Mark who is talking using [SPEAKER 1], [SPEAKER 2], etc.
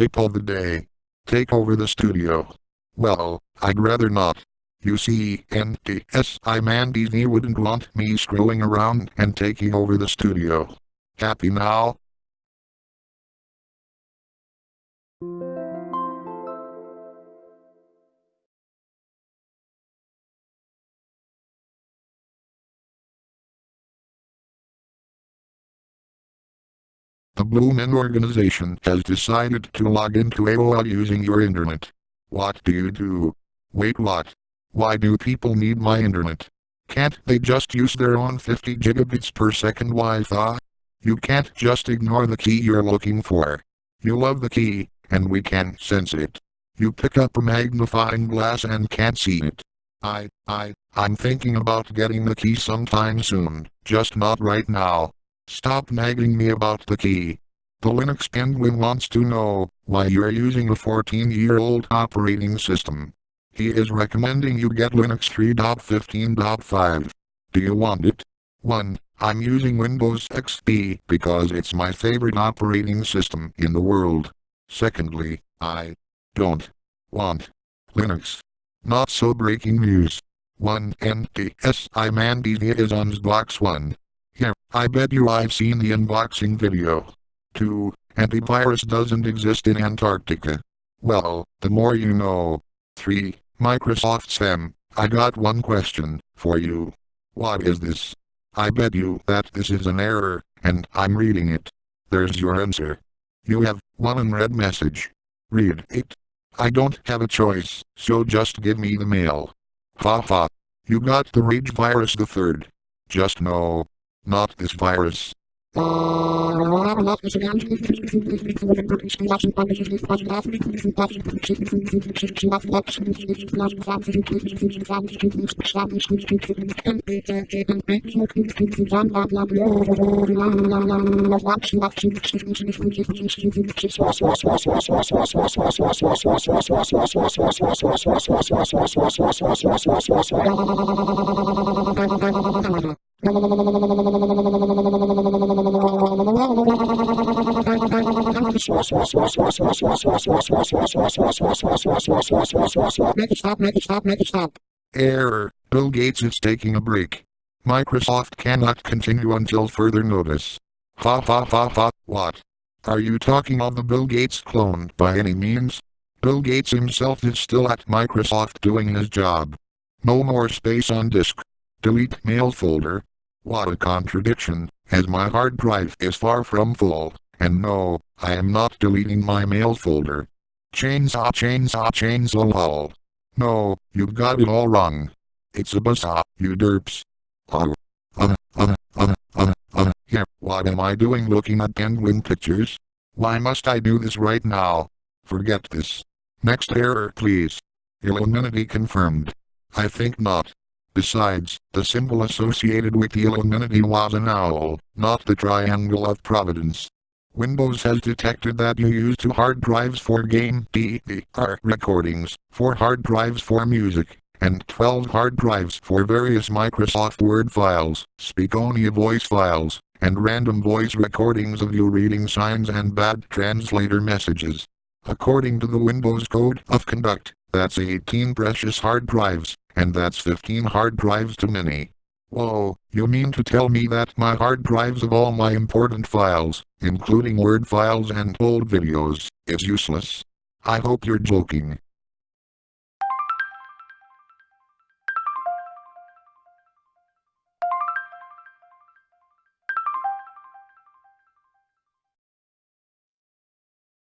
[SPEAKER 1] Tip of the day. Take over the studio. Well, I'd rather not. You see, NDSI Mandy wouldn't want me screwing around and taking over the studio. Happy now? The Bloomin' organization has decided to log into AOL using your internet. What do you do? Wait what? Why do people need my internet? Can't they just use their own 50 gigabits per second Wi-Fi? You can't just ignore the key you're looking for. You love the key, and we can sense it. You pick up a magnifying glass and can't see it. I, I, I'm thinking about getting the key sometime soon, just not right now. Stop nagging me about the key. The Linux Penguin wants to know why you're using a 14-year-old operating system. He is recommending you get Linux 3.15.5. Do you want it? 1. I'm using Windows XP because it's my favorite operating system in the world. Secondly, I don't want Linux. Not so breaking news. 1 NTSI Mandevia is on Box 1. I bet you I've seen the unboxing video. 2. Antivirus doesn't exist in Antarctica. Well, the more you know. 3. Microsoft Sam, I got one question for you. What is this? I bet you that this is an error, and I'm reading it. There's your answer. You have one unread message. Read it. I don't have a choice, so just give me the mail. Ha ha. You got the rage virus the third. Just know, not this virus.
[SPEAKER 2] Make it stop, make it stop, make it stop.
[SPEAKER 1] Error. Bill Gates is taking a break. Microsoft cannot continue until further notice. Ha ha ha ha, what? Are you talking of the Bill Gates clone by any means? Bill Gates himself is still at Microsoft doing his job. No more space on disk. Delete mail folder. What a contradiction, as my hard drive is far from full, and no, I am not deleting my mail folder. Chainsaw chainsaw chainsaw lol. No, you've got it all wrong. It's a buzzsaw, you derps. Oh, uh, uh, uh, uh, uh, here, what am I doing looking at penguin pictures? Why must I do this right now? Forget this. Next error please. Illuminati confirmed. I think not. Besides, the symbol associated with the Illuminati was an owl, not the Triangle of Providence. Windows has detected that you use two hard drives for game DVR recordings, four hard drives for music, and 12 hard drives for various Microsoft Word files, Speakonia voice files, and random voice recordings of you reading signs and bad translator messages. According to the Windows Code of Conduct, that's 18 precious hard drives, and that's 15 hard drives too many. Whoa, you mean to tell me that my hard drives of all my important files, including Word files and old videos, is useless? I hope you're joking.